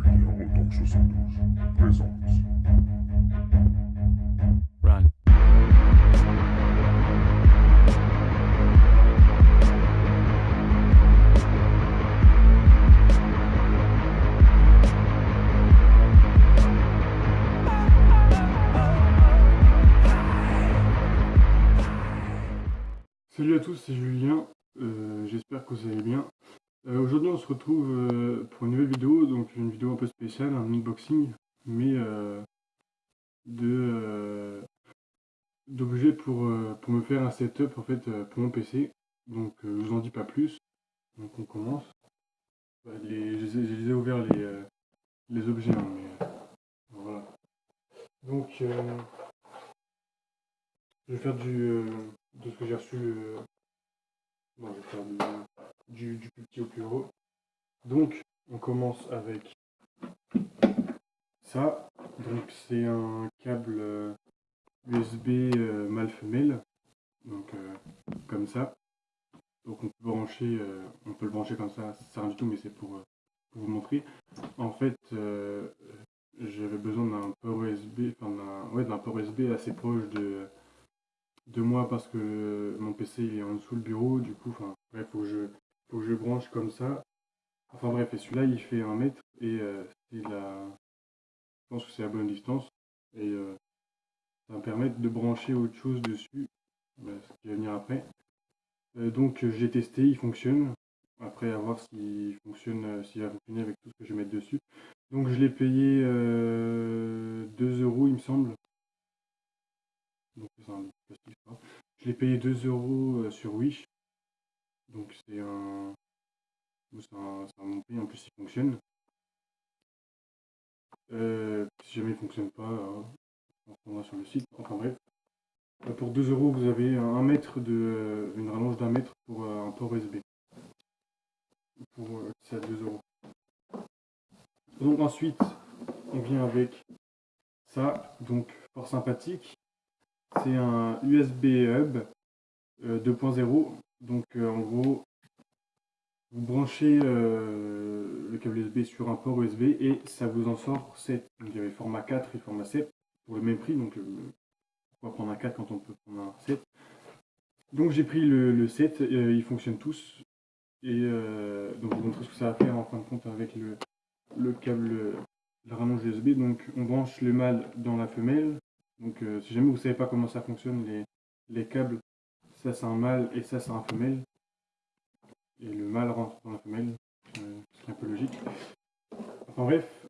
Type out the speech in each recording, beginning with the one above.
Julien Tank 72 présente. Run. Salut à tous, c'est Julien, euh, j'espère que vous allez bien. Euh, Aujourd'hui on se retrouve euh, pour une nouvelle vidéo, donc une vidéo un peu spéciale, un unboxing, mais euh, de euh, d'objets pour, pour me faire un setup en fait pour mon PC. Donc je vous en dis pas plus, donc on commence. Ouais, les, je, les les les, objets, hein, mais voilà. Donc je vais faire du, de ce que j'ai reçu. bon, je vais faire du, du, petit au plus gros. Donc, on commence avec ça. Donc, c'est un câble euh, USB euh, mâle femelle. Donc, euh, comme ça. Donc, on peut brancher, euh, on peut le brancher comme ça. Ça sert rien du tout, mais c'est pour, euh, vous montrer. En fait, euh, j'avais besoin d'un port USB, enfin d'un port USB assez proche de de moi parce que mon PC il est en dessous le bureau, du coup, enfin, bref, faut que je, faut que je branche comme ça. Enfin bref, et celui-là il fait un mètre et euh, c'est la, je pense que c'est la bonne distance et euh, ça va me permettre de brancher autre chose dessus, ce qui va venir après. Euh, donc j'ai testé, il fonctionne. Après à voir s'il fonctionne, s'il va fonctionner avec tout ce que je vais mettre dessus. Donc je l'ai payé euh, 2 euros il me semble. Donc un plastique, ça. Je l'ai payé 2 euros sur Wish. Donc c'est un. Un, un prix, en plus il fonctionne. Euh, si jamais il fonctionne pas, euh, on se sur le site. Enfin bref. Euh, pour 2 euros, vous avez un, mètre de. une rallonge d'un mètre pour un port USB. Pour c'est à 2 euros. Donc ensuite, on vient avec ça, donc fort sympathique. C'est un USB hub euh, 2.0. Donc euh, en gros, vous branchez euh, le câble USB sur un port USB et ça vous en sort 7. Donc il y avait format 4 et format 7 pour le même prix. Donc euh, pourquoi prendre un 4 quand on peut prendre un 7 Donc j'ai pris le, le 7, euh, ils fonctionnent tous. Et donc je vous montrer ce que ça va faire en fin de compte avec le, le câble, la rallonge USB. Donc on branche le mâle dans la femelle. Donc si jamais vous ne savez pas comment ça fonctionne, les câbles, ça c'est un mâle et ça c'est un femelle. Et le mâle rentre dans la femelle, euh, ce qui est un peu logique. Enfin bref.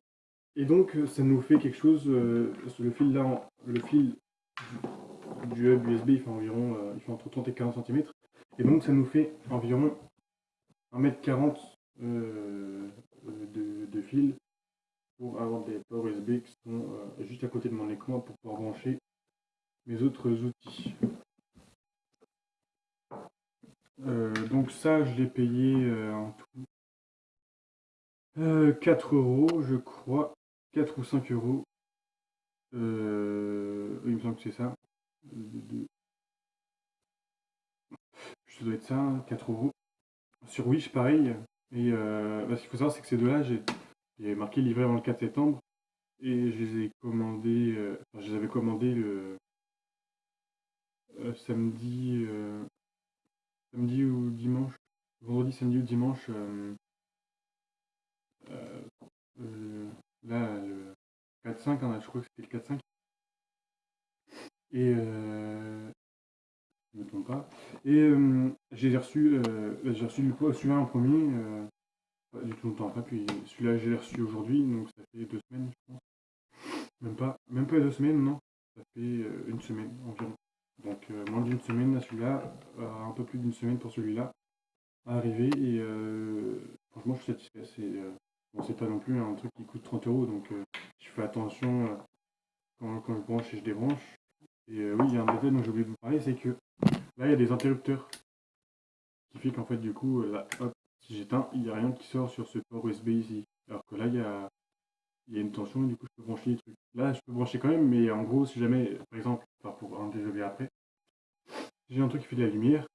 Et donc euh, ça nous fait quelque chose, euh, le fil là, le fil du, hub USB il fait environ, euh, il fait entre 30 et 40 cm. Et donc ça nous fait environ 1m40 euh, de, de fil pour avoir des ports USB qui sont juste à côté de mon écran pour pouvoir brancher mes autres outils. Euh, donc ça, je l'ai payé euh, en tout euh, 4 euros, je crois. 4 ou 5 euros. Euh, il me semble que c'est ça. Ça doit être ça, hein, 4 euros. Sur Wish, pareil. Et euh, bah, ce qu'il faut savoir, c'est que ces deux-là, j'ai marqué livré avant le 4 septembre. Et je les ai commandés, euh, enfin, je les avais commandés le euh, samedi, euh, samedi ou dimanche, vendredi, samedi ou dimanche. euh, euh, euh, là, le 4-5, hein, je crois que c'était le 4-5. Et je me trompe pas. Et j'ai reçu, j'ai reçu du coup celui-là en premier, pas du tout longtemps après, puis celui-là j'ai reçu aujourd'hui, donc ça fait deux semaines, je pense. Même pas, même pas deux semaines, non. Ça fait une semaine environ. Donc euh, moins d'une semaine à celui-là, euh, un peu plus d'une semaine pour celui-là à arriver. Et euh, franchement, je suis satisfait. C'est bon, pas non plus un truc qui coûte 30 euros, donc je fais attention quand, quand je branche et je débranche. Et oui, il y a un détail dont j'ai oublié de vous parler, c'est que là, il y a des interrupteurs. Ce qui fait qu'en fait, du coup, là, hop, si j'éteins, il n'y a rien qui sort sur ce port USB ici. Alors que là, il y a, il y a une tension et du coup, je peux brancher les trucs. Là, je peux brancher quand même, mais en gros, si jamais, par exemple, enfin, pour un désolé après, si j'ai un truc qui fait de la lumière,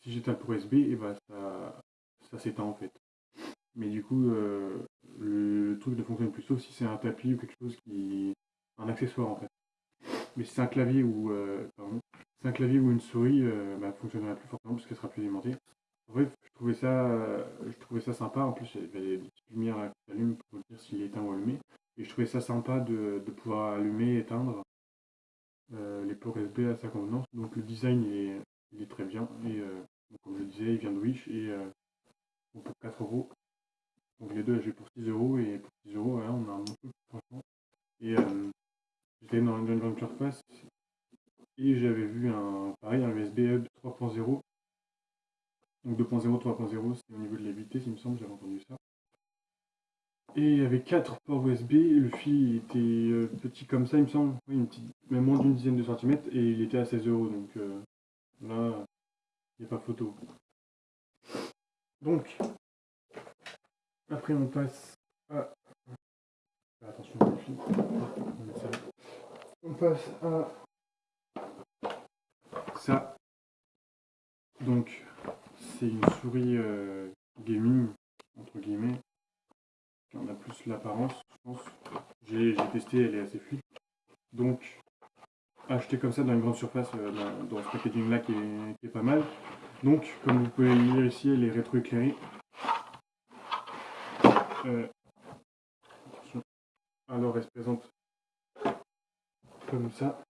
si j'éteins le port USB, et bah, ça, ça s'éteint en fait. Mais du coup, euh, le truc ne fonctionne plus, sauf si c'est un tapis ou quelque chose qui. un accessoire en fait. Mais si c'est un clavier ou. Euh, pardon, c'est un clavier ou une souris, euh, bah, fonctionnera plus forcément parce qu'elle sera plus alimentée. En fait, je trouvais ça, je trouvais ça sympa. En plus, il y avait des petites lumières qui s'allument pour dire s'il est éteint ou allumé. Et je trouvais ça sympa de, pouvoir allumer éteindre les ports USB à sa convenance. Donc le design est, il est très bien. Et comme je disais, il vient de Wish et pour 4 euros. Donc les deux, j'ai pour 6 euros et pour 6 euros, on a un bon truc, franchement. Et euh, j'étais dans grande surface et j'avais vu un, pareil, un USB Hub 3.0. Donc 2.0, 3.0, c'est au niveau de la vitesse, il me semble, j'avais entendu ça. Et il y avait 4 ports USB, le fil était euh, petit comme ça, il me semble, oui, une petite, même moins d'une dizaine de centimètres, et il était à 16 euros, donc euh, là, il n'y a pas photo. Donc, après on passe à... Attention, on passe à ça. Donc, c'est une souris euh, gaming, entre guillemets. On a plus l'apparence, je pense. J'ai testé, elle est assez fluide. Donc, acheter comme ça dans une grande surface, euh, dans, ce packaging là qui est, pas mal. Donc, comme vous pouvez le lire ici, elle est rétroéclairée. Euh, alors, elle se présente comme ça.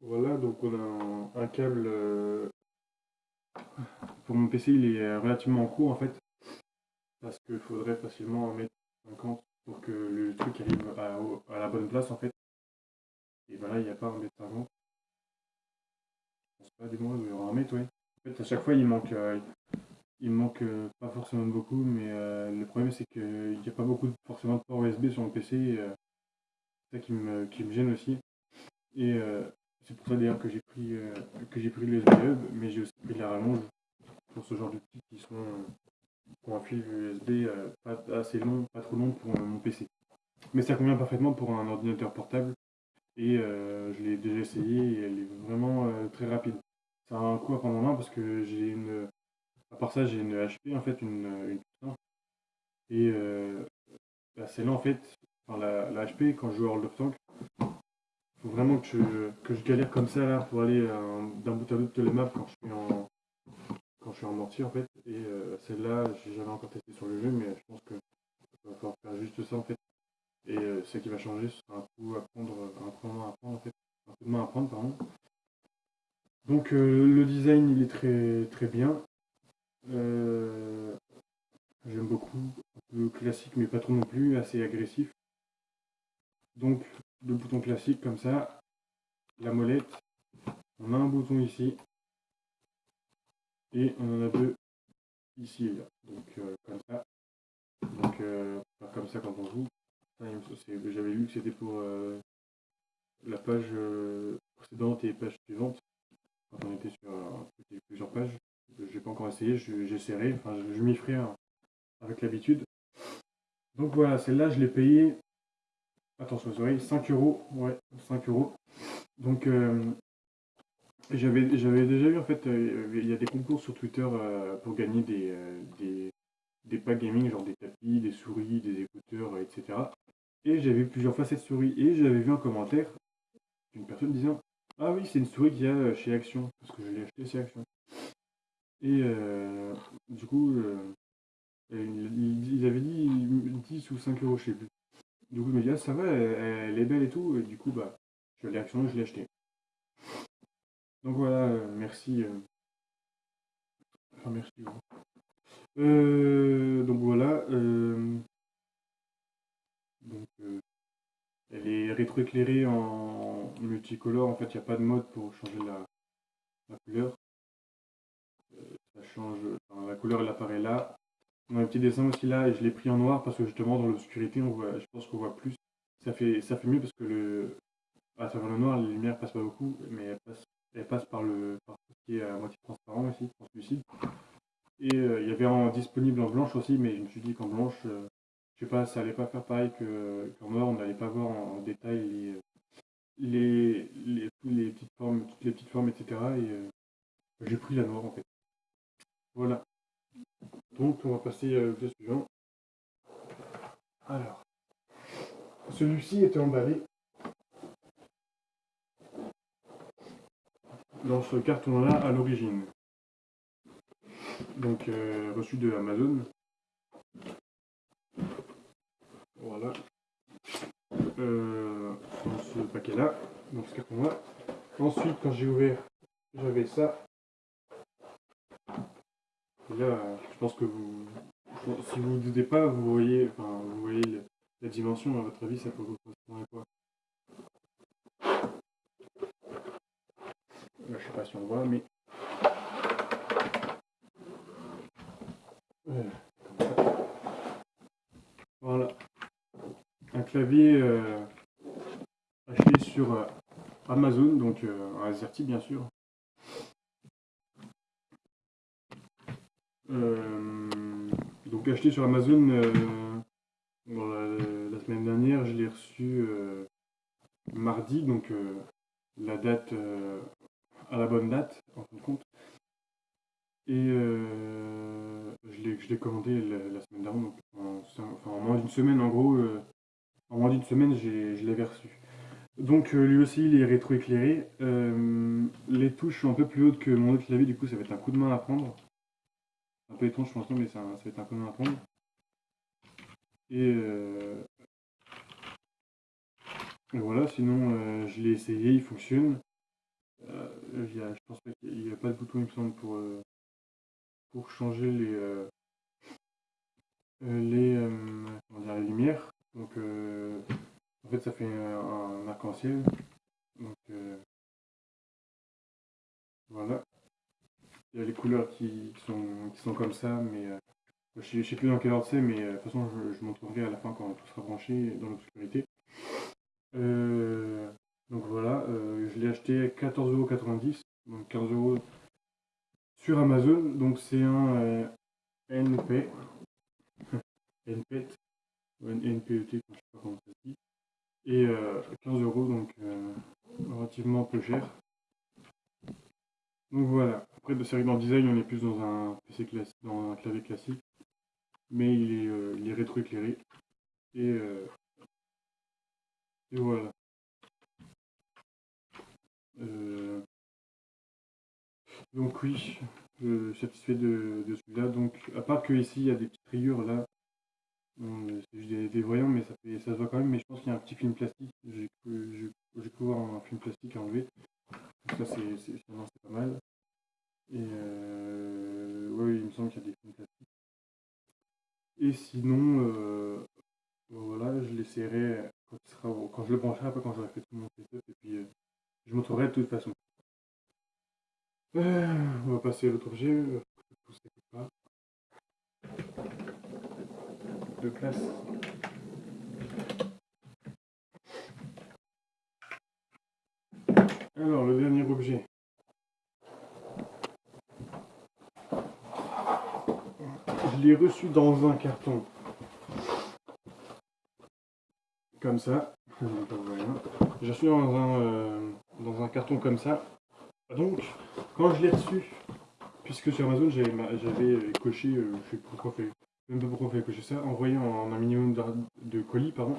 Voilà, donc on a un, câble. Euh, pour mon PC, il est relativement court en fait. Parce qu'il faudrait facilement en mettre 50 pour que le truc arrive à, la bonne place en fait. Et ben là, il n'y a pas un mètre 50. Je pense pas, des mois, il y aura un mètre. En fait, à chaque fois, il manque, euh, il manque euh, pas forcément beaucoup, mais euh, le problème, c'est qu'il n'y a pas beaucoup forcément de port USB sur mon PC. c'est ça qui me, gêne aussi. Et c'est pour ça d'ailleurs que j'ai pris, que j'ai pris Hub, mais j'ai aussi pris la rallonge pour ce genre de petits qui sont pour un fil USB pas assez long, pas trop long pour mon PC. Mais ça convient parfaitement pour un ordinateur portable et je l'ai déjà essayé et elle est vraiment très rapide ça a un coup à prendre en main parce que j'ai une. À part ça, j'ai une HP, en fait, une, Et euh, bah, c'est là, en fait, enfin, la, HP, quand je joue à World of Tanks, faut vraiment que je, que je galère comme ça là pour aller euh, d'un bout à l'autre de la map quand je suis en quand je suis en mortier en fait et euh, celle-là j'ai jamais encore testé sur le jeu mais je pense que va falloir faire juste ça en fait et euh, ce qui va changer ce sera un coup à prendre un coup à prendre en fait un coup de main à prendre pardon donc euh, le design il est très très bien. J'aime beaucoup. Un peu classique mais pas trop non plus, assez agressif. Donc le bouton classique comme ça. La molette. On a un bouton ici. Et on en a deux ici et là. Donc euh, comme ça. Donc pas comme ça quand on joue. J'avais vu que c'était pour la page précédente et page suivante quand on était sur plusieurs pages. J'ai pas encore essayé, j'essaierai, enfin je, m'y ferai hein, avec l'habitude. Donc voilà, celle-là je l'ai payée, attention aux oreilles, 5 euros, ouais, 5 euros. Donc euh, j'avais déjà vu en fait, euh, il y a des concours sur Twitter euh, pour gagner des, des, des packs gaming, genre des tapis, des souris, des écouteurs, etc. Et j'avais vu plusieurs fois cette souris et j'avais vu un commentaire d'une personne disant ah oui, c'est une souris qu'il y a euh, chez Action, parce que je l'ai acheté chez Action. Et euh, du coup, euh, il, avait dit 10 ou 5 euros, je sais plus. Du coup, je me dis, ah ça va, elle, est belle et tout, et du coup, bah, je l'ai Action je l'ai acheté. Donc voilà, merci. Enfin, merci. donc voilà. elle est rétroéclairée en multicolore. En fait, il n'y a pas de mode pour changer la, couleur. Euh, ça change. la couleur, elle apparaît là. On a un petit dessin aussi là, et je l'ai pris en noir parce que justement, dans l'obscurité, je pense qu'on voit plus. Ça fait, mieux parce que le, à travers le noir, la lumière passe pas beaucoup, mais elle passe, elle passe par le par ce qui est à moitié transparent ici, translucide. Et euh, il y avait en disponible en blanche aussi, mais je me suis dit qu'en blanche, euh, je sais pas, ça allait pas faire pareil qu'en noir, on n'allait pas voir en, détail les, les, les, petites formes, toutes les petites formes, etc. Et euh, j'ai pris la noire en fait. Voilà. Donc on va passer au suivant. Alors, celui-ci était emballé dans ce carton-là à l'origine. Donc euh, reçu de Amazon. Voilà. Euh, dans ce paquet-là, dans ce carton-là. Ensuite, quand j'ai ouvert, j'avais ça. Et là, je pense que vous, si vous ne doutez pas, vous voyez, enfin, vous voyez la dimension. À votre avis, ça peut vous correspondre à quoi Là, je sais si on voit, mais. Voilà. Un clavier euh, acheté sur euh, Amazon, donc euh, un AZERTY bien sûr. Euh, donc acheté sur Amazon euh, la, semaine dernière, je l'ai reçu euh, mardi, donc euh, la date euh, à la bonne date en fin de compte. Et euh, je l'ai commandé la, semaine dernière, donc en, enfin, en moins d'une semaine en gros. euh, en moins d'une semaine, je l'avais reçu. Donc euh, lui aussi, il est rétroéclairé. Les touches sont un peu plus hautes que mon autre clavier, du coup ça va être un coup de main à prendre. Un peu étrange je pense, mais ça, va être un coup de main à prendre. Et, et voilà, sinon je l'ai essayé, il fonctionne. Euh, y a- je pense qu'il n'y a pas de bouton, il me semble, pour, euh, pour changer les, euh, les, les lumières. Donc, en fait, ça fait un, arc-en-ciel. Donc, voilà. Il y a les couleurs qui, sont, qui sont comme ça, mais je je sais plus dans quel ordre c'est, mais de toute façon, je, montrerai à la fin quand tout sera branché dans l'obscurité. Donc voilà, euh, je l'ai acheté à 14,90€, donc 15 euros sur Amazon. Donc c'est un euh, NP, NPET, ou NPET, je sais pas comment ça se dit, et euh, 15 euros, donc euh, relativement peu cher. Donc voilà. Après, de série dans le design, on est plus dans un PC classique, dans un clavier classique, mais il est, il est rétroéclairé. Et, et voilà. Euh, donc oui, je suis satisfait de, celui-là. Donc, à part que ici, il y a des petites rayures là. C'est juste des, voyants, mais ça, fait, ça se voit quand même. Mais je pense qu'il y a un petit film plastique. J'ai cru voir un film plastique à enlever. Ça, c'est pas mal. Et euh, ouais, il me semble qu'il y a des films plastiques. Et sinon, euh, voilà, je l'essaierai quand, quand je le brancherai, après quand j'aurai fait tout mon setup. Et puis, euh, je montrerai de toute façon. Euh, on va passer à l'autre objet. De classe. Alors, le dernier objet. Je l'ai reçu dans un carton. Comme ça. J'ai reçu dans un, euh, dans un carton comme ça. Donc, quand je l'ai reçu, puisque sur Amazon j'avais euh, coché, euh, je sais pas pourquoi fait, même pas pourquoi on fait cocher ça, envoyé en un minimum de, de colis, pardon.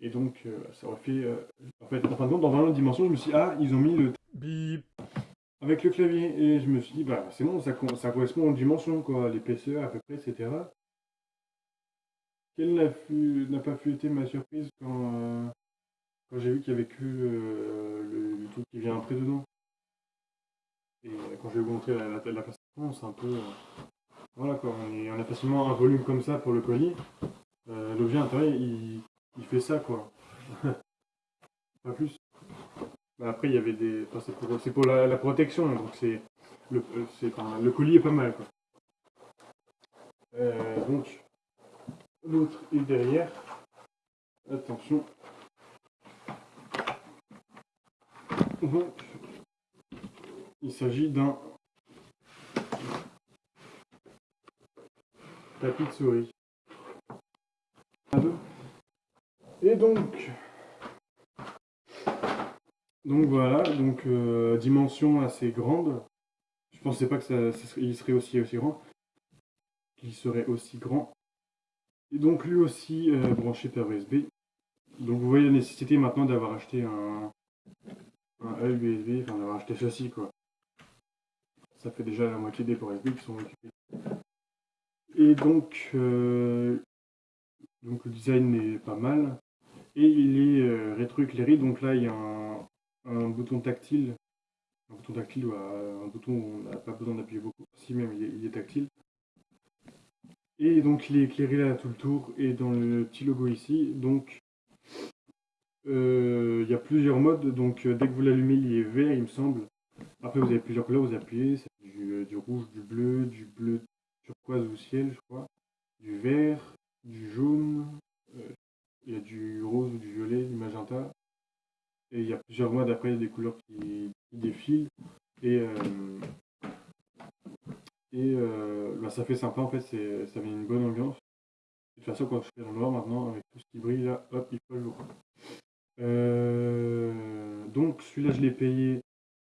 Et donc, euh, ça aurait fait. euh, en fait, en fin de compte, dans 20 autres dimensions, je me suis dit, ah, ils ont mis le bip avec le clavier. Et je me suis dit, bah, c'est bon, ça, ça correspond aux dimensions, quoi, l'épaisseur à peu près, etc. Quelle n'a pas pu être ma surprise quand, euh, quand j'ai vu qu'il y avait que le, qui vient après dedans. Et euh, quand je vais vous montrer la, la, façon, c'est un peu. euh, voilà quoi, on, est- on a facilement un volume comme ça pour le colis. Euh, L'objet intérieur, il, fait ça quoi. Pas plus. Bah, après, il y avait des. c'est pour, la, protection, donc c'est. Le, colis est pas mal quoi. Donc, l'autre est derrière. Attention. Il s'agit d'un tapis de souris. Et donc, donc voilà, donc euh, dimension assez grande. Je pensais pas que ça, il serait aussi aussi grand. qu'il serait aussi grand. Et donc lui aussi branché par USB. Donc vous voyez la nécessité maintenant d'avoir acheté un, un USB, enfin d'avoir acheté ceci quoi. Ça fait déjà la moitié des ports USB qui sont occupés. Et donc, donc le design est pas mal. Et il est euh, rétroéclairé, donc là il y a un, bouton tactile. Un bouton tactile ou un bouton où on n'a pas besoin d'appuyer beaucoup, si même il est, tactile. Et donc il est éclairé là tout le tour et dans le petit logo ici. Donc euh, il y a plusieurs modes, donc euh, dès que vous l'allumez il est vert il me semble. Après vous avez plusieurs couleurs, vous appuyez, c'est du, du, rouge, du bleu, du bleu turquoise ou ciel je crois, du vert, du jaune, il y a du rose ou du violet, du magenta. Et il y a plusieurs mois d'après, il y a des couleurs qui, défilent. Et, euh, et euh, bah, ça fait sympa en fait, ça met une bonne ambiance. De toute façon, quand je fais dans le noir maintenant, avec tout ce qui brille là, hop, il faut le jour. Euh, donc celui-là, je l'ai payé.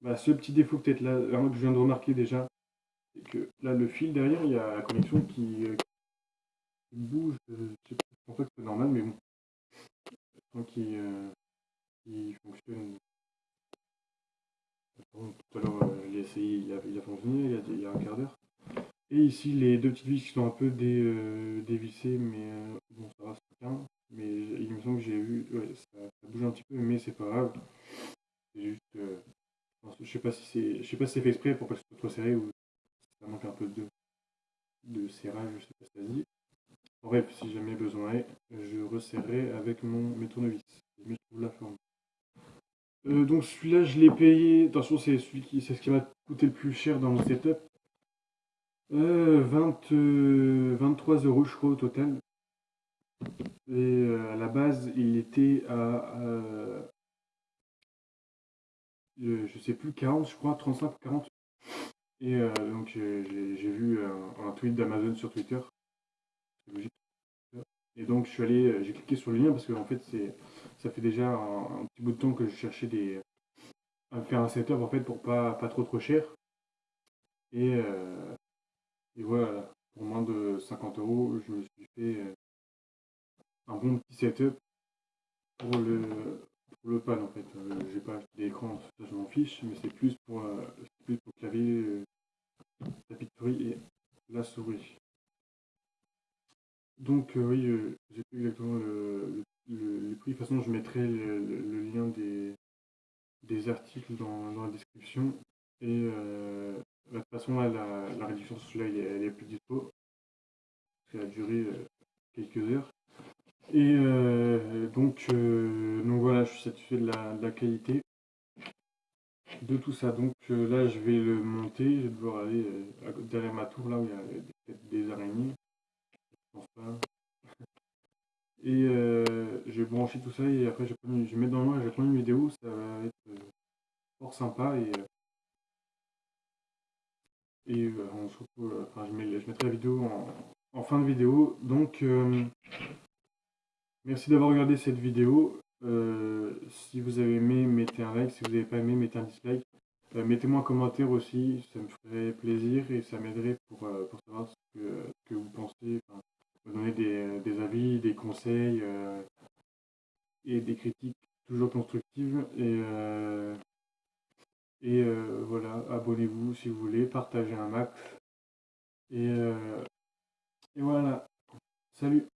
Bah, ce petit défaut peut-être là, que je viens de remarquer déjà, c'est que là, le fil derrière, il y a la connexion qui, bouge. Je sais pas, je pense que c'est normal, mais bon euh, qui fonctionne. Tout à l'heure, euh, a essayé, il, a, fonctionné il y a, un quart d'heure. Et ici, les deux petites vis qui sont un peu dé, euh, dévissées, mais euh, bon, ça va, c'est bien. Mais il me semble que j'ai vu, ça, bouge un petit peu, mais c'est pas grave. C'est juste, euh, je sais pas si c'est, je sais pas si c'est fait exprès pour pas que ce soit trop serré ou ça manque un peu de, de serrage, je sais pas si ça dit. Bref, si jamais besoin est, je resserrerai avec mon, mes tournevis. Je trouve la forme. Euh, donc celui-là, je l'ai payé. Attention, c'est celui qui, c'est ce qui m'a coûté le plus cher dans mon setup. Euh, 20, 23 euh, euros, je crois, au total. Et euh, à la base, il était à, je sais plus, 40, je crois, 35 ou 40. Et donc j'ai vu un tweet d'Amazon sur Twitter et donc je suis allé, euh, j'ai cliqué sur le lien parce que en fait c'est, ça fait déjà un, petit bout de temps que je cherchais des, à faire un setup en fait pour pas, pas trop trop cher. Et, euh, et voilà, pour moins de 50 euros, je me suis fait euh, un bon petit setup pour le, pour le pad en fait. j'ai pas acheté d'écran, ça je m'en fiche, mais c'est plus pour, plus pour clavier, tapis de souris et la souris. Donc euh, oui, euh, j'ai plus exactement le, le, prix. De toute façon, je mettrai le, lien des, des articles dans, dans, la description. Et euh, de toute façon, là, la, la réduction sur celui-là, elle, est plus dispo. Ça a duré quelques heures. Et donc, donc voilà, je suis satisfait de la, qualité de tout ça. Donc là, je vais le monter. Je vais devoir aller derrière ma tour, là où il y a des, des araignées. Et euh, je vais brancher tout ça et après je vais, mettre dans le noir je vais prendre une vidéo, ça va être euh, fort sympa et, euh, et on se retrouve, enfin je, mettrai la vidéo en, fin de vidéo. Donc merci d'avoir regardé cette vidéo. si vous avez aimé, mettez un like. Si vous n'avez pas aimé, mettez un dislike. Mettez-moi un commentaire aussi, ça me ferait plaisir et ça m'aiderait pour, pour savoir ce que, vous pensez, donner des, des, avis, des conseils euh, et des critiques toujours constructives. Et, euh, et euh, voilà, abonnez-vous si vous voulez, partagez un max. Et, et voilà, salut